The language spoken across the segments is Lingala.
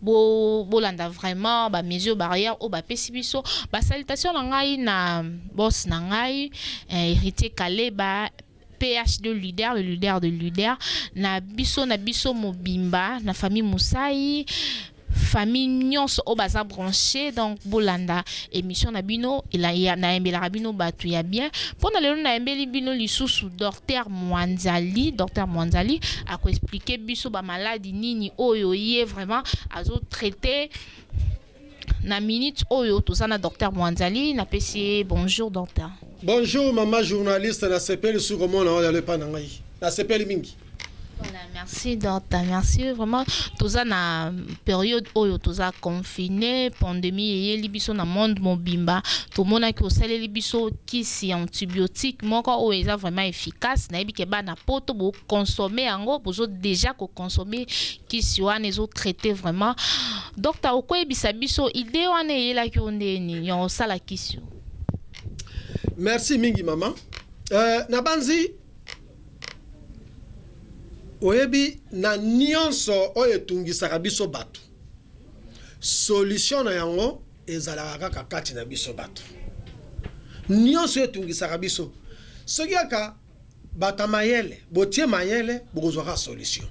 Bo bolanda vraiment ba mesures barrières oyo ba pesi biso. Ba salutations na ngai na boss na ngai Heritier Kaleba PHD leader le leader de leader na biso na biso mobimba na famille Musayi famille nionso oyo baza branche donc bolanda Emission na bino nayembelaka bino batu ya bien pona lelo nayembeli bino lisusu Docteur Mwanzali Docteur Mwanzali ako explique biso ba maladi nini oyo ye vraiment azo traite na minute oyo toza na Docteur Mwanzali na pesi ye bonjour Docteur. Bonjour maman journaliste na sepeli su komona yo lelo epa na ngai na sepeli mingi. Voilà merci docta merci vraiment toza na periode oyo toza confine pandemie eyeli biso na monde mobimba tomonaki osaleli biso kisi ya antibiotique moko oyo eza vraiment efficace nayebi ke bana poto bo consommer yango bozo dejà ko consommer kisi wana ezo traiter vraiment docta okoyebisa biso idee wana eyelaki yo ndenge nini ya kosala kisi oyo merci mingi mama euh, nabanzi Oyebi na nionso oyo etungisaka biso batu solution na yango ezalaka kaka kati na biso batu. Nionso oyo etungisaka biso soki kaka batu ya mayele botie mayele bokozua kaka solution.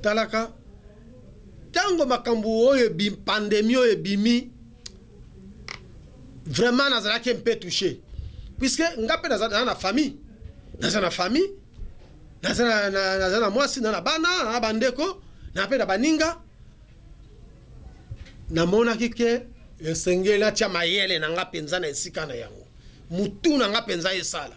Talaka tango makambu oyo pandemie oyo ebimi Vraiment nazalaki un peu touche puisque nga pe naza na famille naza na famille naza na, na, naza na mwasi na na bana na bandeko na pe na baninga namonaki ke esengeli natia mayele na nga mpenza na esika na yango mutu na nga mpenza esala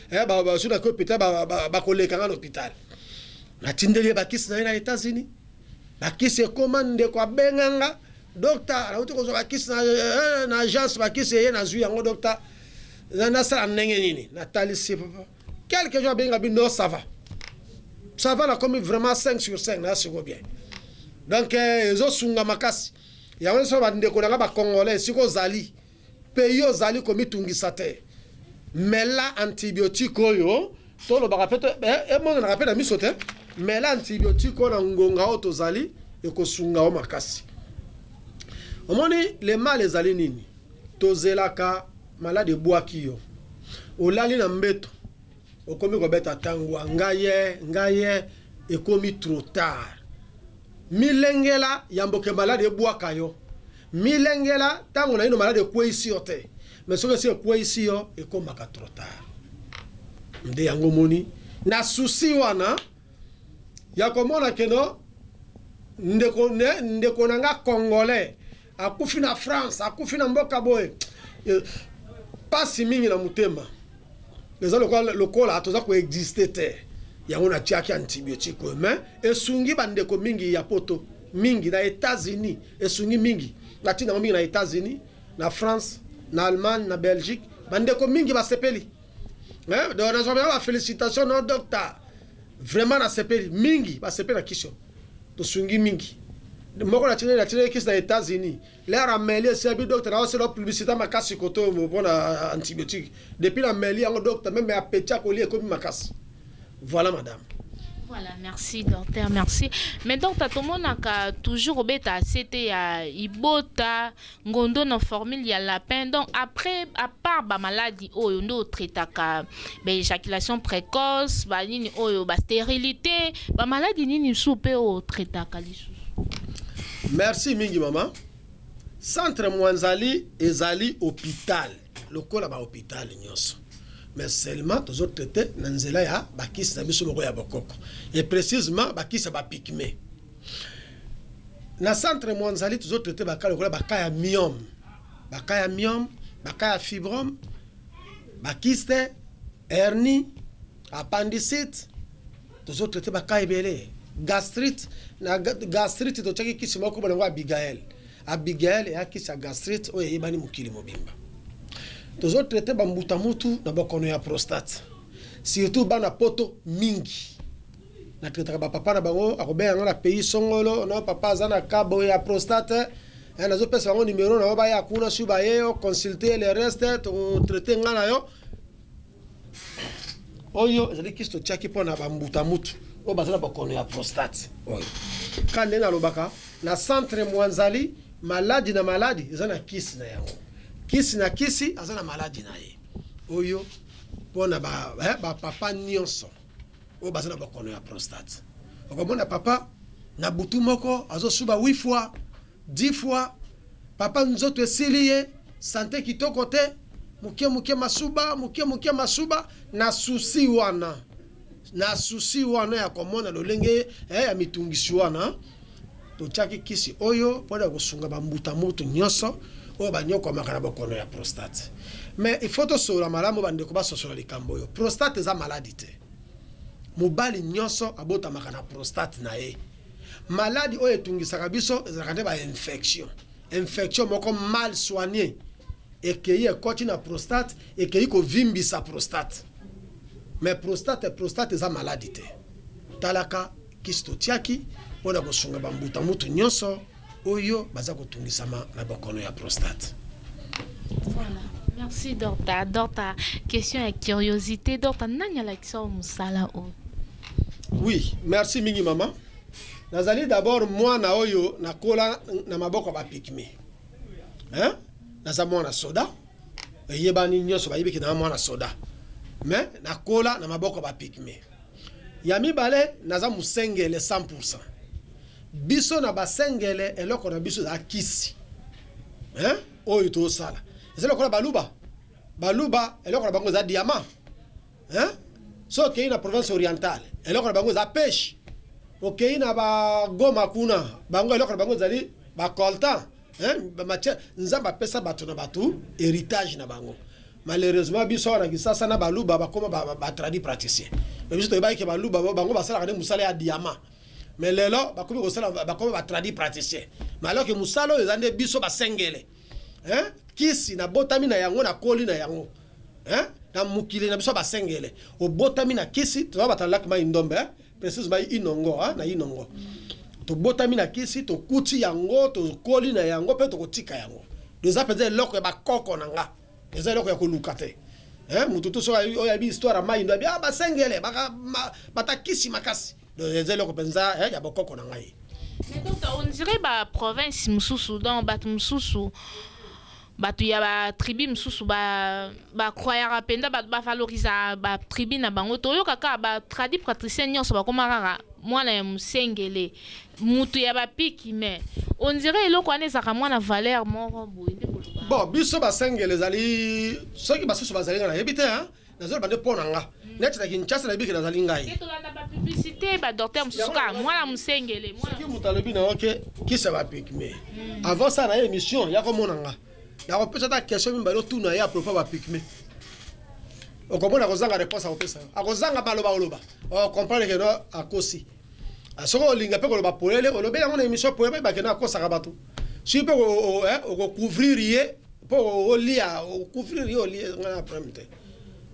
Eh ba bazwi na ko pita ba, ba, ba koleka nga na hopital. Natindeli ye bakisi na ye na Etats-Unis. Bakisi ekoma ndeko abenga nga, docta nauti kozwa bakisi na, eh, na agence bakisi eye nazwi yango docta. Na nasala ndenge nini? Natalisi papa. Quelques jours abenga bi non ça va. Ça va nakomi vraiment 5 sur 5 na siko bien. Donc eh, ezo sunga makasi. Yango nso ba ndeko na nga ba congolais siko ozali Mpe yo ozali komitungisa te. Mela antibiotique oyo, tolobaka mpe to, e, emonanaka mpe na miso te. Mela antibiotique oyo na ngonga oyo tozali, ekosunga yo makasi. Omoni, le mal ezali nini? Tozelaka maladi ebwaki yo. Olali na mbeto, okomi kobeta tangwa, ngai ee, ngai ee, ekomi trop tard. Milengela, yambo ke maladi ebwaka yo. Milengela tango naino malade ekueyisi yo te mais soki esi ekueyisi yo ekomaka trop tard nde yango omoni na souci wana ya komona que no ndeko ne ndeko na nga congolais akufi na France akufi na mboka boye pasi mingi na motema eza lokola lokola toza ko existe te yango na tiaki antibiotique oyo mais esungi ba ndeko mingi ya poto mingi na Etats-Unis Esungi mingi. Natii na yango mingi na Etats-Unis, na France, na Allemagne, na Belgique. Bandeko mingi basepeli. Hein? Donc nazwa mpenza ba felicitations no Docta. Vraiment nasepeli. Mingi basepeli na kisi oyo. Tosungi mingi. Moko natindeli natindeli ye kisi na Etats-Unis. L'heure ameli esi alobi Docta naosala publicite makasi koto mpo na antibiotique. Depuis nameli yango Docta meme appetit ya kolia ekomi makasi. Voilà madame. Voilà merci docteur merci mais docteur tomonaka toujours obeta sete ya ibota ngondo na formule ya lapin donc après à part ba maladi oyo nde otraitaka ba éjaculation précoce ba nini oyo ba stérilité ba maladi nini mosusu mpe otraitaka lisusu merci mingi mama centre mwanzali ezali hôpital lokola ba hopital nionso mais seulement tozo traite na nzela ya ba kisi na biso moko ya bokoko et precisement ba kisi ya ba pygme na centre Mwanzali tozo traite ba cas lokola ba cas ya myome, ba cas ya myome, ba cas ya fibrome, ba kiste, hernie, appendicite tozo traite ba cas ebele gastrite na gastrite totiaki kisi moko kombo na yango abigael Abigail ea kisi ya gastrite oyo eyebani mokili mobimba. Tozo traiter ba mbuta mutu na bokono ya prostate. Surtout bana poto mingi. Na traitaka ba papa na bango, akobenga nga na pays songolo, non papa aza na cas boye ya prostate eh, nazo pesa bango numero na yo baya kuna, sur baye o consulter le reste, toko traiter nga na yo. Oyo ezali kisi totiaki mpo na ba mbuta-mutu oyo baza na bokono ya prostate oyo kaka ndenge nalobaka na centre Mwanzali maladi na maladi eza na kisi na yango kisi na kisi aza na maladi na ye oyo mpo na ba ba papa nionso oyo baza na bokono ya prostate okomona papa na butu moko azosuba 8 fois Dix fois papa nzoto esili ye sante kitoko te muke muke masuba muke muke masuba na souci wana na souci wana ya komona lolenge eh ya mitungisi wana totiaki kisi oyo pona kosunga ba mbuta muntu nioso oyo baniokwamaka na bokono ya prostate mais il faut tosolola malamu ba ndeko basosola likambo oyo prostate eza maladi te mobali nioso abotamaka na prostate na ye Maladi oyo etungisaka biso ezalaka nde ba infection. Infection moko mal soigner ekeyi ekoti na prostate, ekeyi kovimbisa prostate. Mais prostate, prostate eza maladi te. Talaka kisi totiaki pona kosunga ba mbuta mutu nionso. oyo baza kotungisama na bokono ya prostate. Voilà. Merci Dorta. Dorta, question ya curiosité. Dorta, nani alakisa yo musala oyo? Oui, merci mingi maman. Nazali d'abord mwana oyo nakola na maboko ya bapigme. Hein? Naza mwana soda. Eyebani nyonso bayebi ke na mwana soda. Mais nakola na maboko ya bapigme. Ya mibale naza musengele 100 pourcent biso na basengele eloko na biso eza kisi hein oyo tozosala eza lokola baluba baluba eloko na bango eza diamant hein so okeyi na province orientale eloko na bango eza peche okeyi na bagoma kuna bango eloko na bango ezali bacoltan hein bamatière nzambe apesa bato na bato heritage na bango Malheureusement biso awa na Kinshasa na baluba bakoma ba tradis praticiens mais biso toyebaki ke baluba bango basalaka nde musala ya diamant mais lelo bakomi kosala bakoma ba tradis praticiens mais alors ke musala oyo eza nde biso ba sengele hein kisi na botami na yango na koli na yango hein na mokili na biso ya ba sengele obotami na kisi toza batu ya lac mayi ndombe hein precise mayi inongo hein na inongo tobotami na kisi tokuti yango tokoli na yango pe tokotika yango donc eza penza eloko ya ba koko na nga. Eza eloko ya koluka te hein mutu tout soki oyo ayebi histoire ya mayi nde ayebi ah ba sengele baka bata kisi makasi donc eza eloko penza hein ya bokoko na ngai. Mais doctor on dirait ba province mususu donc batu mususu batu ya ba tribu mususu ba ba croyaka penza ba ba valorisa ba tribu na bango toyoka kaka ba tradi pratricien nionso bakoma kaka mwana ya musengele Mutu ya ba piki mais on dirait eloko wana ezalaka mua na valeur moko boye nde koloba. Bon biso ba sengele ezali soki basusu bazali nga nayebi te hein nazo loba nde po na nga neti na Kinshasa nayebi ke nazali ngai. Ke tolanda ba publicite ba docteur mususu kaka muana musengele muana musengele. Soki mutu alobi na yo ke kisi ya ba pygme avant asala naye emission yako mona nga nako pesa ata question mibale otuna ye à propos ya ba pygme okomona akozanga reponse akopesa yo akozanga maloba koloba oko comprendre ke non akosi. Ah soki olinga pe koloba polele olobeli yango na emission polele bayebake na akosaka batu soki pe oko couvrir ye po olia couvrir ye olie nga na problème te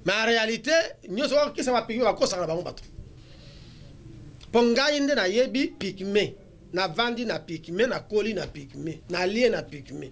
mais en realite nioso oyo kisa ba pygmee bakosaka na bango batu po ngai nde nayebi pygmee navandi na pygmee nakoli na pygmee nalie na pygmee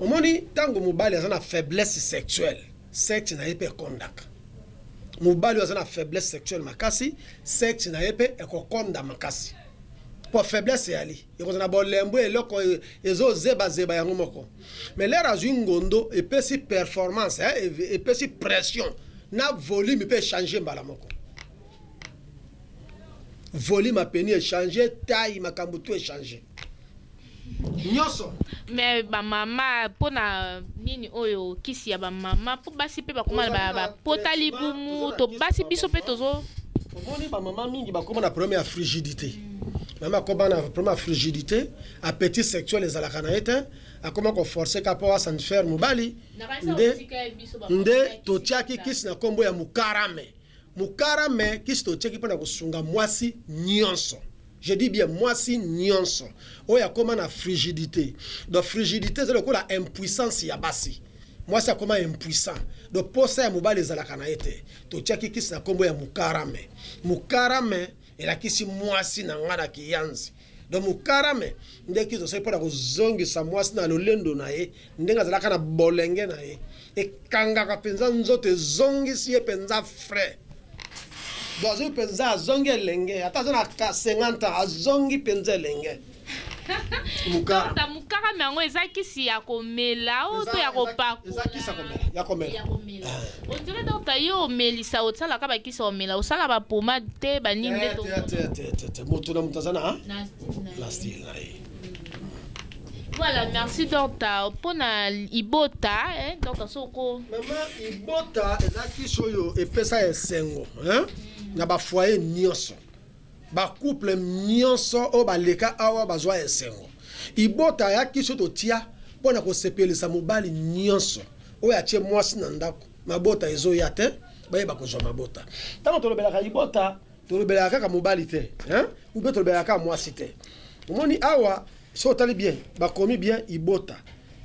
Omoni tango mobali aza na faiblesse sexuelle sexe na ye pe ekondaka. Mobali oyo aza na faiblesse sexuelle makasi sexe na ye pe ekokonda makasi. Po faiblesse eyali. Ekozala na bolembu eloko ezo zeba zeba yango moko. Mais lors azui ngondo epesi performance hein epesi pression na volume pe echange mbala moko. Volume ya peni echange taille makambu tout echange. nioso. Mais ba mama pona Nini oyo kisi ya ba mama po basi pe bakoma na ba pota libumu to basi biso pe tozo omoni ba mama mingi bakoma na problème ya frigidité mama akoma na problème ya frigidité appétit sexuel ezalaka na ye te akoma ko forcer ka po asan faire mobali nde nde totiaki kisi na kombo ya mukarame Mukara mais kisi totiaki pona kosunga muasi nionso je dis bien muasi nionso oyo akoma na frigidite donc frigidite eza lokola impuissance ya basi muasi akoma impuissant donc posa ya mobali ezalaka na ye te totiaki kisi na kombo ya mukarame mukarame elakisi muasi na nga na kiyanzi Donc mukarame nde kizo asali pona kozongisa mwasi na lolendo na ye ndenge azalaka na bolenge na ye ekangaka penza nzoto ezongisi ye penza frais donc azongi penza azongi elenge ata aza na 50 ans azongi penza elenge mukarame yango eza kisi ya komela o to ya kopakola eza kisi ya komela On dirait donc ta yo omelisa otsala ka ba kisi omela osala ba pomade te ba nini nde to te moto na moto aza na na style na ye Voilà, merci Docta. Pona Ibota, hein, Docta Soko. Maman Ibota ezaki soyo epesa esengo, hein, na ba foyer nyoso. Ba couple nionso oyo ba leka awa ba zwa esengo. Ibota aya kiso to tia pona ko sepelisa mobali nionso oyo atie mwasi na ndaku. Mabota ezo ya te ba yeba ko zwa mabota. Tango to lobelaka ibota to lobelaka kaka mobali te hein ou bien to lobelaka kaka mwasi te. Omoni awa soki otali bien ba komi bien ibota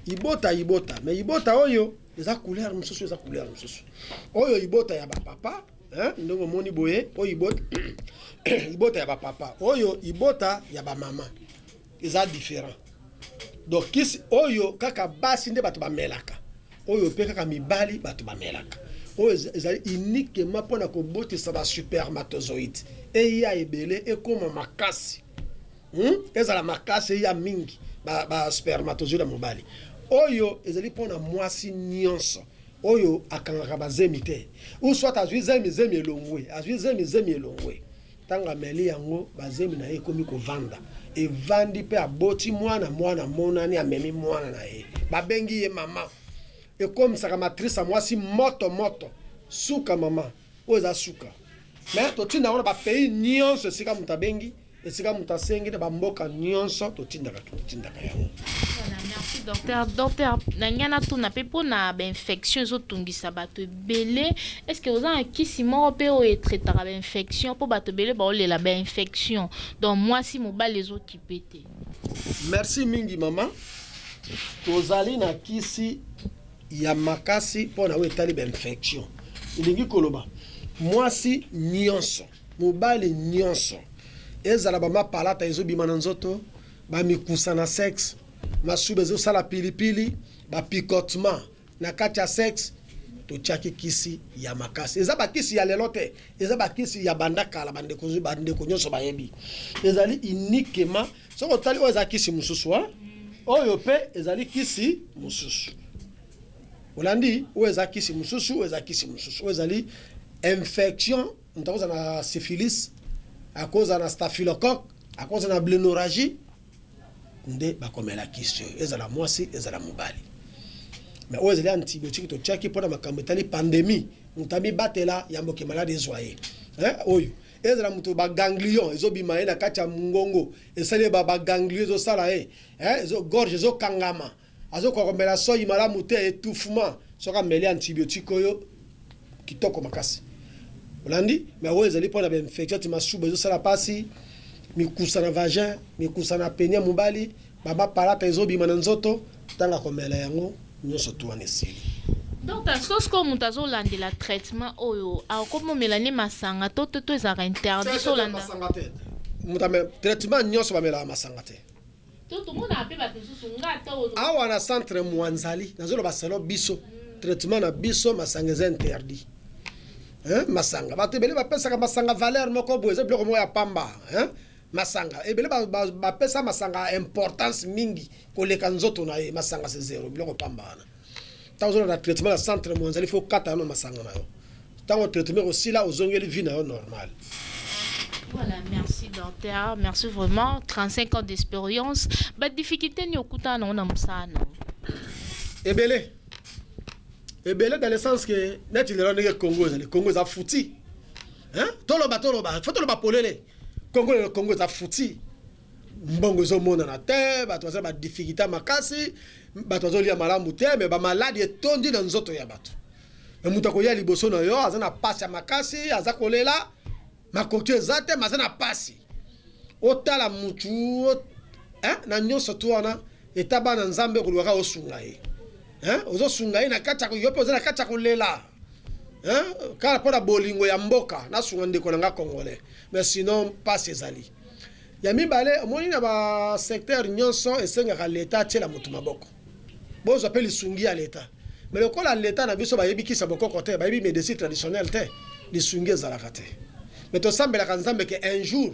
ibota ibota mais ibota oyo eza couleur mususu eza couleur mususu. Oyo ibota ya ba papa. Hein, ndenge omoni boye, oyo ibota, ibota ya ba papa, oyo ibota ya ba mama. Eza different. Donc kisi oyo kaka basi nde bato bamelaka. Oyo pe kaka mibali bato bamelaka. Oyo ezali uniquement pona kobotisa ba supermatozoïdes. Eya ebele, ekoma makasi. Hum, ezala makasi eya mingi ba ba spermatozoïdes ya mobali. Oyo ezali pona mwasi nionso. Oyo akangaka ba zemi te ou soit azui zemi zemi elongwe azui zemi zemi elongwe tango ameli yango ba zemi naye ekomi kovanda evandi pe aboti muana muana amonani amemi muana naye ba bengi ye maman ekomisaka matrice ya muasi moto moto suka maman oyo eza suka mais totinda yango na ba pays nionso esika mutu abengi Esika moto asengi na bamboka nyonso totindaka totindaka yango. Voilà, merci docteur. Docteur, na ngai natuna mpe mpo na bainfection ezotungisa bato ebele, est ce que oza na kisi moko mpe oyo etraitaka bainfection mpo bato ebele baolela bainfection donc mwasi mobali ezokipe te? Merci mingi mama, tozali na kisi ya makasi mpo na oyo etali bainfection, elingi koloba mwasi nyonso Mobali nionso, ezala ba ma palata ezo bima na nzoto, ba mikusa na sex, masuba ezo sala pili pili, ba picotements na kati ya sex, to tiaki kisi ya makasi. Eza ba kisi ya lelo te, eza ba kisi ya banda kala ba ndeko, ba ndeko nionso ba yebi. Ezali uniquement, soki otali oyo eza kisi mususu hein, oyo pe ezali kisi mususu. Olandi? Oyo eza kisi mususu, oyo eza kisi mususu. Oyo ezali infection Moto akozala na syphilis, akozala na staphylocoque, akozala na blennorragie nde bakomela kisi oyo, ezala mwasi ezala mobali. Mais oyo ezali antibiotique totiaki pona makambo etali pandemie, moto amibatela yambo ke malade ezwa ye. Hein oyo ezala moto ba ganglions ezobima ye na kati ya mungongo, esali ye ba ba ganglions ezosala ye, hein gorge ezokangama, Azo koka komela soyi malamu te etouffement soki ameli antibiotique oyo kitoko makasi olandi mais oyo ezali pona ba infection ti masuba ezo sala pasi mikusa na vagin mikusa na peni ya mobali ba ba palata ezo bima na nzoto tanga komela yango nioso tu wana esili. Doctor so sikoyo mutu azo landela traitement oyo akoki omela nde masanga to to ezalaka interdit so olanda. Traitement nioso bamelaka masanga te. Awa na centre muanzali nazo loba selon biso traitement na biso masanga eza interdit hein masanga batu ebele ba pesaka masanga valeur moko boye eza biloko moko ya pamba hein masanga ebele ba, ba, ba pesa masanga importance mingi koleka nzoto na ye masanga c'est zero biloko pamba wana Tango ozo landa traitement na centre Mwanza il faut okata nanu masanga na yo tango traitement eko sila ozongeli vie na yo normal. Voilà merci docteur merci vraiment 35 ans d'experience ba difficultes nini okutana nango na mosala na yo? Ebele ebele dans le sens que neti lelo ndenge Congo ezali Congo eza fouti hein toloba toloba faut toloba polele Congo lelo Congo eza fouti Mbongo ezo monana te, batu baza na ba difficultes makasi, batu bazo lia malamu te, mais ba malades etondi na nzoto ya batu. Mais mutu akoya liboso na yo aza na pasi ya makasi, aza kolela, makoki eza te mais aza na pasi. Otala mutu hein, na nionso tout wana eta bana Nzambe okoluka kaka osunga ye hein, ozo sunga ye na kati ya, yo pe oza na kati ya kolela. Hein kaka pona bolingo ya mboka na sunga ndeko na nga congolais mais sinon pasi ezali ya mibale omoni na ba secteur nionso esengaka l'etat atiela mutu maboko bozwa pe lisungi ya l'etat mais lokola l'etat na biso bayebi kisa bokoko te bayebi medecine traditionnelle te lisungi ezalaka te mais tosambelaka nzambe ke un jour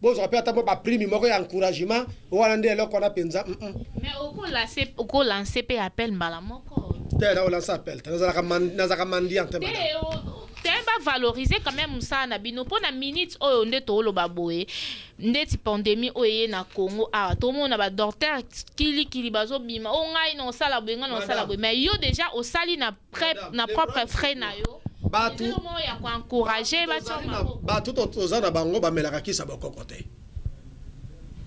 Bozwa pe ata mwa ba prime moko ya encouragement wana nde eloko wana penza hum. Mais oko lace oko lance pe appel mbala moko. Te nako lance appel te nazalaka nazalaka mendiant te madame. Te oh te ba valoriser quand meme musala na bino po na minute oyo nde to loba boye ndeti pandemie oyo eye na Congo awa to mona ba dorteur kili kili bazo bima oh ngai nao sala boye ngai nao sala boye mais yo dejà osali na na propre frais na yo batu ya ko encourager batu toza na bango bamelaka kisa bokoko te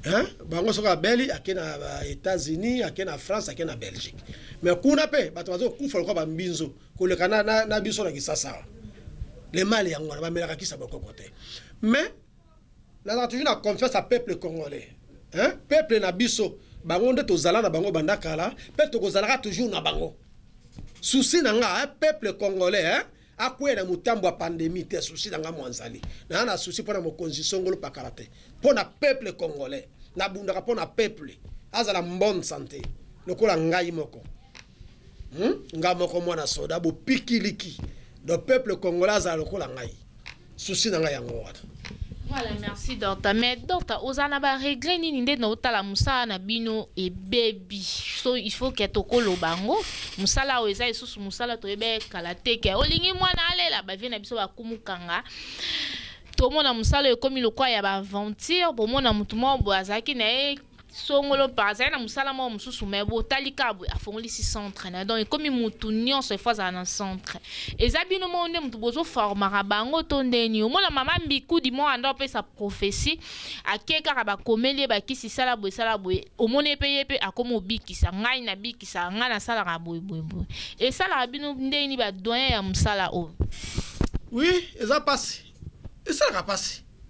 hein bango soki abeli ake na États-Unis ake na France ake na Belgique mais kuna pe bato bazo kufa lokola bambinzo koleka na, na, na biso na Kisasawa le mal yango wana bamelaka kisa bokoko te mais Nazalaka toujours na confiance ya peuple congolais hein peuple na biso bango nde tozala na bango banda kala pe toko zalaka toujours na bango soucis na nga hein peuple congolais hein akueya na mutambu ya pandemie te soucis na nga muanzali naza na soucis pona mokonzi songolo pakala te pona peuple congolais na bundaka pona peuple azala nbonne sante lokola ngai moko Hum nga moko mwana soda bo piki liki donc peuple congolais azala lokola ngai souci nanga yango wana. Voilà merci docta mais docta ozala na ba regret nini nde na otala musala na bino ebebi so il faut que toko loba yango musala awa eza lisusu musala toyebee kala te que olingi mwana alela ba vieux na biso ba kumu kanga tomona musala oyo ekomi lokola ya ba aventure bomona mutu moko boye azalaki na ye Songolo par azali na musala moko mususu mais bo tali kaka boye afongolisi centre naye donc ekomi mutu nionso il faut azala na centre eza bino moko nde mutu bozo formaka bango to nde nini omona mama mbiku du moment abanda kopesa prophetie ake kaka ba komeli ye ba kisi sala boye sala boye omoni ye pe ye pe akomi obikisa ngai na bikisaka ngai na salaka boye boye boye esalaka bino nde nini ba doyen ya musala oyo. Oui eza pasi esalaka pasi.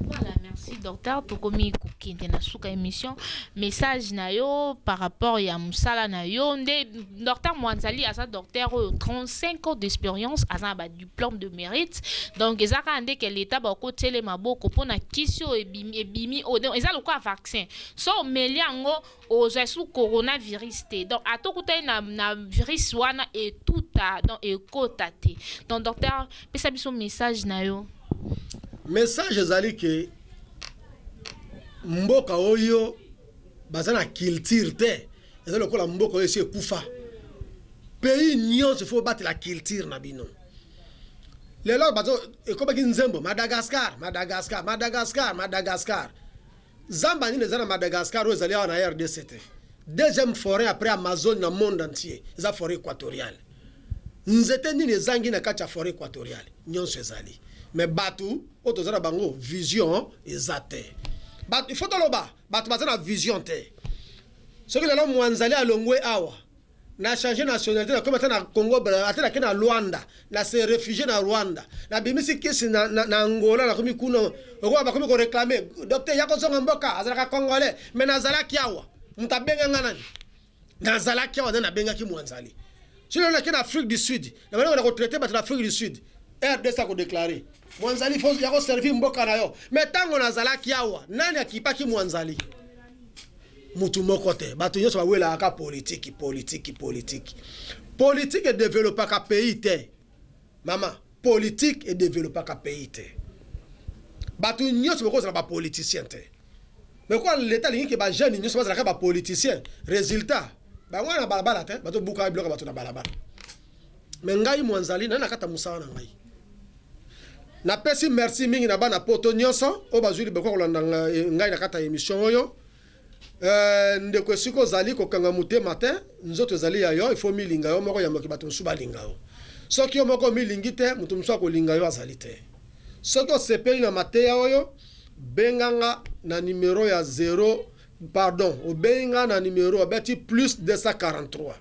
Voilà, merci docteur. Tokomi kokende na suka émission. Message na yo par rapport ya musala na yo nde docteur Mwanzali aza docteur oyo 35 ans d'expérience aza ba diplôme de mérite. Donc eza kaka nde ke l'état ba ko tiele maboko pona kisi oyo ebimi, ebimi oyo donc eza lokola vaccin. So omeli yango Oza sous corona virus te donc ata okutani na na virus wana etuta donc ekota te donc docteur pesa biso message na yo. Message ezali que mboka oyo baza na culture te eza lokola mboka oyo esi ekufa pays nionso faut bobatela culture na bino lelo bazo ekomaki nzembo Madagascar Madagascar Madagascar Madagascar Zamba nini eza na Madagascar oyo ezali awa na rdc te? Deuxième foret après Amazone na monde entier eza foret equatoriale. Nzete nini ezangi na kati ya foret equatoriale? Nionso ezali. Mais batu oyo toza na bango vision eza te. Batu il faut toloba batu baza na vision te. Soki lelo Mwanzali alongwe awa Na changer nationalite nakomi ata na Congo Brazza ata nake na Luanda na se refugier na Rwanda na bimisi kisi na na Angola nakomi kuna okoba bakomi ko reclamer docteur yako zonga mboka azalaka congolais mais nazalaki awa mutu abenga nga nani nazalaki awa nani abengaki muanzali soki lelo nake na Afrique du Sud na banda ko traiter batu na Afrique du Sud rdc ako declarer Mwanzali faut yako servir mboka na yo mais tango na zalaki awa nani akipaki mwanzali? Mutu moko te batu nyoso ba welaka ka politique politique politique politique e developaka pays te mama politique e developaka pays te batu nyoso boko zala ba politicien te mais kwa l'etat alingi ke ba jeune nyoso bazala ka ba politicien resultat bango wana na balabala te bazo buka biloko ya batu na balabala Mais ngai Mwanzali naye nakata musala na ngai. Na pesi merci mingi na bana poto nionso oyo bazui libaku ya kolanda ngai na kati ya emission oyo. Euh, ndeko esika ozali kokanga mutema te, nzoto ezali ya yo, il faut omilinga yo moko yambo ke bato mosusu balinga yo. Soki yo moko omilingi te, moto mosusu akolinga yo azali te. Soki osepeli na mateya oyo, benga nga na numero ya 0 pardon, obengi nga na numero abeti plus 243.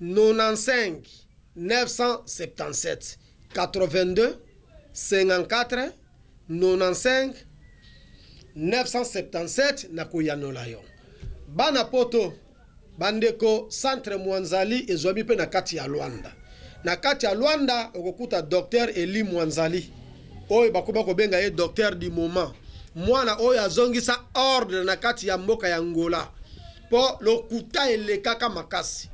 95 977 82 54 95 977 nakoyanola yo bana poto ba ndeko centre mwanzali ezwami pe na kati ya luanda na kati ya luanda okokuta docteur Elie mwanzali oyo bakoma kobenga ye docteur du moment mwana oyo azongisa ordre na kati ya mboka ya ngola Po lokuta elekaka makasi.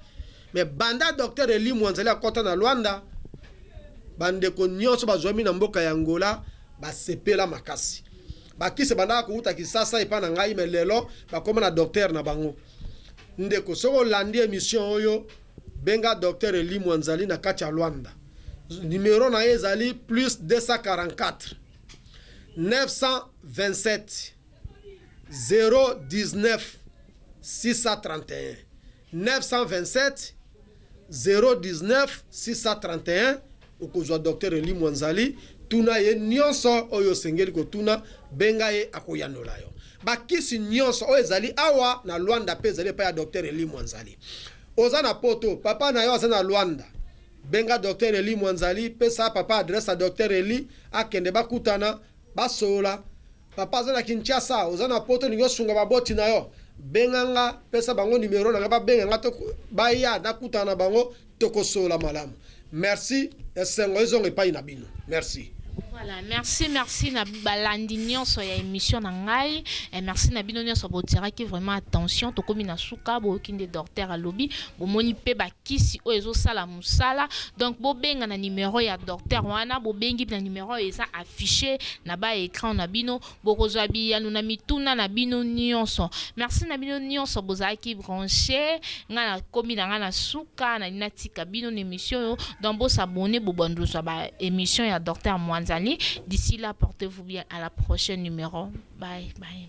Mais banda Docteur Elie Mwanzali akota na Luanda, ba ndeko nionso bazuami na mboka ya Angola basepela makasi. Ba kisi ebandaka kowuta Kisasa epa na ngai mais lelo bakoma na Docteur na bango. Ndeko soki olandi emission oyo, benga Docteur Elie Mwanzali na kati ya Luanda. Numero na ye ezali plus 244 927 099631 okozua Docteur Elie Mwanzali tuna ye nionso oyo osengeli kotuna benga ye akoyanola yo ba kisi nionso oyo ezali awa na Luanda pe ezali epai ya Docteur Elie Mwanzali oza na poto papa nayo aza na Luanda benga Docteur Elie Mwanzali pesa papa adresse ya Docteur Elie akende bakutana basolola Papa aza na Kinshasa oza na poto olingi osunga ba boti na yo benga nga pesa bango numero na nga ba benga nga to baya na kutana na bango toko solola malamu merci esengo ezonga epayi na bino merci. Voilà merci merci na ba landi nionso ya emission na ngai et merci na bino nionso bo tiraki vraiment attention tokomi na suka boyoki nde dorteur alobi bomoni pe ba kisi oyo ezo sala musala donc bobenga na numero ya docteur wana bobengi na numero oyo eza affiche naba ecran na bino bokozua biyano na mituna na bino nionso merci na bino nionso bozalaki branche nga na komi na nga na suka nalingi natika bino na emission oyo donc bo s'abonner bobandozua ba emission ya docteur muanzali d'ici là portez vous bien à la prochaine numero bye bye.